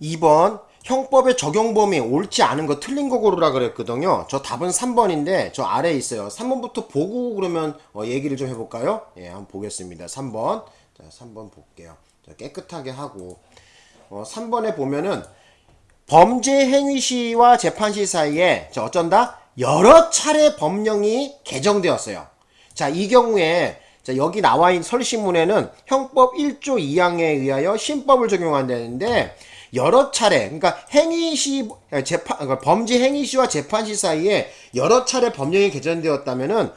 2번 형법의 적용 범위 옳지 않은 거 틀린 거 고르라 그랬거든요. 저 답은 3번인데 저 아래에 있어요. 3번부터 보고 그러면 어, 얘기를 좀 해볼까요? 예, 한번 보겠습니다. 3번. 자, 3번 볼게요. 자, 깨끗하게 하고 어, 3번에 보면은 범죄 행위 시와 재판 시 사이에 자, 어쩐다? 여러 차례 법령이 개정되었어요. 자, 이 경우에 자, 여기 나와 있는 설시문에는 형법 1조 2항에 의하여 신법을 적용한다는데 여러 차례 그러니까 행위 시 재판 그러니까 범죄 행위 시와 재판 시 사이에 여러 차례 법령이 개정되었다면은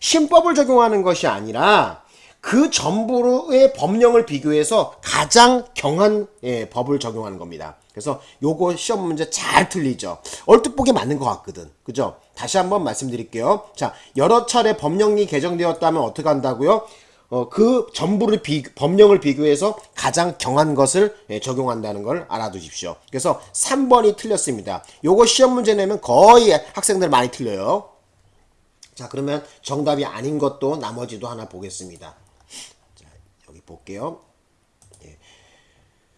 신법을 적용하는 것이 아니라 그 전부의 법령을 비교해서 가장 경한 예, 법을 적용하는 겁니다. 그래서 요거 시험 문제 잘 틀리죠. 얼뜻 보기 맞는 것 같거든. 그죠? 다시 한번 말씀드릴게요. 자, 여러 차례 법령이 개정되었다면 어떻게 한다고요? 어, 그 전부를 비, 법령을 비교해서 가장 경한 것을 예, 적용한다는 걸 알아두십시오. 그래서 3번이 틀렸습니다. 요거 시험 문제 내면 거의 학생들 많이 틀려요. 자, 그러면 정답이 아닌 것도 나머지도 하나 보겠습니다. 자, 여기 볼게요. 예.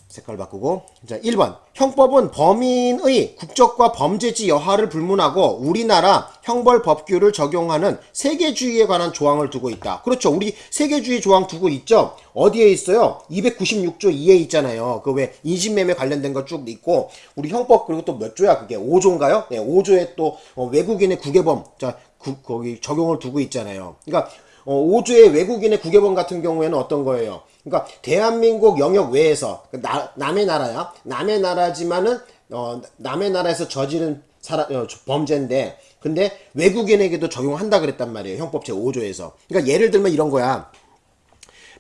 색깔 바꾸고. 자, 1번. 형법은 범인의 국적과 범죄지 여하를 불문하고 우리나라 형벌 법규를 적용하는 세계주의에 관한 조항을 두고 있다. 그렇죠. 우리 세계주의 조항 두고 있죠. 어디에 있어요? 296조 2에 있잖아요. 그 왜 인신매매 관련된 거 쭉 있고 우리 형법 그리고 또 몇 조야 그게 5조인가요? 네, 5조에 또 어, 외국인의 국외범 자 그, 거기 적용을 두고 있잖아요. 그러니까 어, 5조의 외국인의 국외범 같은 경우에는 어떤 거예요? 그러니까 대한민국 영역 외에서 나, 남의 나라야. 남의 나라지만은 어, 남의 나라에서 저지른 사람, 어, 범죄인데 근데 외국인에게도 적용한다 그랬단 말이에요. 형법 제5조에서. 그러니까 예를 들면 이런 거야.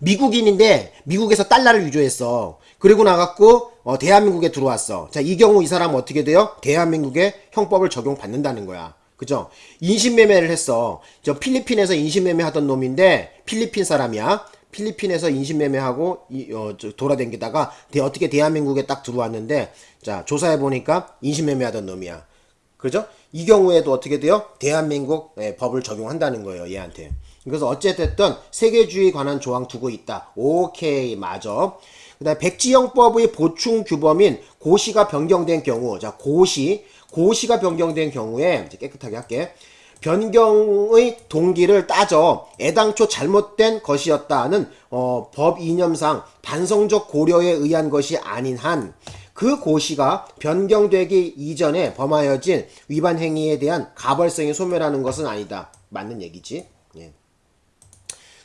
미국인인데 미국에서 달러를 위조했어. 그리고 나갔고 어, 대한민국에 들어왔어. 자, 이 경우 이 사람은 어떻게 돼요? 대한민국의 형법을 적용받는다는 거야. 그죠? 인신매매를 했어. 저 필리핀에서 인신매매 하던 놈인데 필리핀 사람이야. 필리핀에서 인신매매하고 이, 어, 돌아댕기다가 대, 어떻게 대한민국에 딱 들어왔는데 자 조사해 보니까 인신매매하던 놈이야. 그죠? 이 경우에도 어떻게 돼요? 대한민국 예, 법을 적용한다는 거예요. 얘한테. 그래서 어쨌든 세계주의 관한 조항 두고 있다. 오케이 맞아. 그 다음 백지영법의 보충 규범인 고시가 변경된 경우 자 고시 고시가 변경된 경우에 이제 깨끗하게 할게. 변경의 동기를 따져 애당초 잘못된 것이었다는 어, 법 이념상 반성적 고려에 의한 것이 아닌 한 그 고시가 변경되기 이전에 범하여진 위반 행위에 대한 가벌성이 소멸하는 것은 아니다. 맞는 얘기지. 예.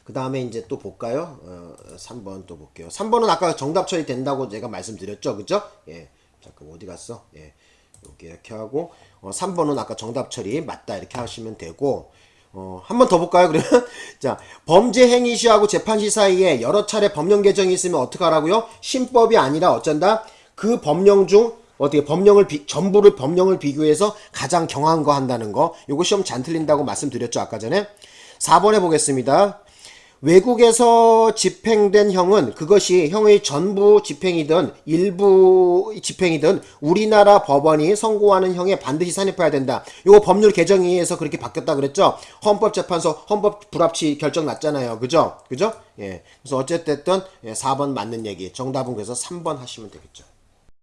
그 다음에 이제 또 볼까요? 어, 3번 또 볼게요. 3번은 아까 정답 처리 된다고 제가 말씀드렸죠. 그죠? 예. 잠깐 어디 갔어? 예. 여기 이렇게 하고 어, 3번은 아까 정답 처리 맞다 이렇게 하시면 되고 어, 한 번 더 볼까요? 그러면 자 범죄 행위 시하고 재판 시 사이에 여러 차례 법령 개정이 있으면 어떻게 하라고요? 신법이 아니라 어쩐다? 그 법령 중 어떻게 법령을 비, 전부를 법령을 비교해서 가장 경한 거 한다는 거 요거 시험 잔 틀린다고 말씀드렸죠 아까 전에 4번에 보겠습니다 외국에서 집행된 형은 그것이 형의 전부 집행이든 일부 집행이든 우리나라 법원이 선고하는 형에 반드시 산입해야 된다. 이거 법률 개정에 의해서 그렇게 바뀌었다 그랬죠? 헌법재판소 헌법 불합치 결정 났잖아요. 그죠? 그죠? 예. 그래서 어쨌든 4번 맞는 얘기. 정답은 그래서 3번 하시면 되겠죠.